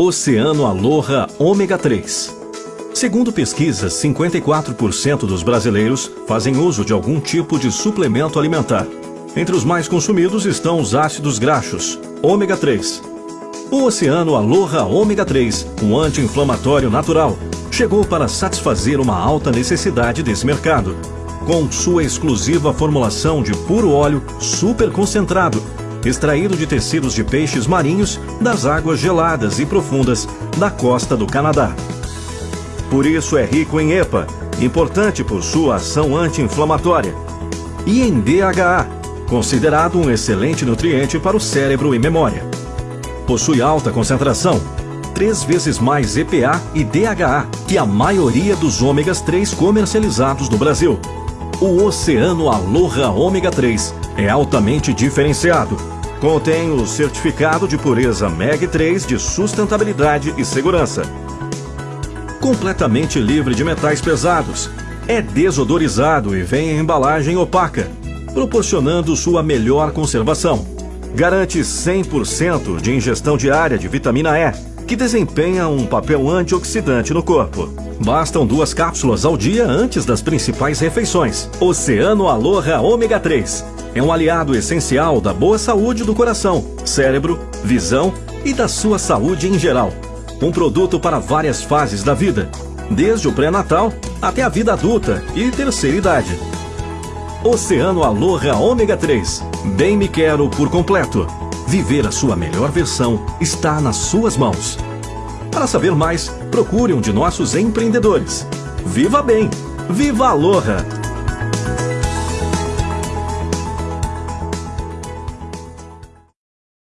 Oceano Aloha Ômega 3. Segundo pesquisas, 54% dos brasileiros fazem uso de algum tipo de suplemento alimentar. Entre os mais consumidos estão os ácidos graxos, ômega 3. O Oceano Aloha Ômega 3, um anti-inflamatório natural, chegou para satisfazer uma alta necessidade desse mercado. Com sua exclusiva formulação de puro óleo super concentrado, extraído de tecidos de peixes marinhos das águas geladas e profundas da costa do Canadá. Por isso é rico em EPA, importante por sua ação anti-inflamatória, e em DHA, considerado um excelente nutriente para o cérebro e memória. Possui alta concentração, três vezes mais EPA e DHA que a maioria dos ômegas 3 comercializados no Brasil. O Oceano Aloha Ômega 3 é altamente diferenciado. Contém o certificado de pureza MEG 3 de sustentabilidade e segurança. Completamente livre de metais pesados. É desodorizado e vem em embalagem opaca, proporcionando sua melhor conservação. Garante 100% de ingestão diária de vitamina E, que desempenha um papel antioxidante no corpo. Bastam duas cápsulas ao dia antes das principais refeições. Oceano Aloha Ômega 3 é um aliado essencial da boa saúde do coração, cérebro, visão e da sua saúde em geral. Um produto para várias fases da vida, desde o pré-natal até a vida adulta e terceira idade. Oceano Aloha Ômega 3. Bem me quero por completo. Viver a sua melhor versão está nas suas mãos. Para saber mais, procure um de nossos empreendedores. Viva bem! Viva Aloha!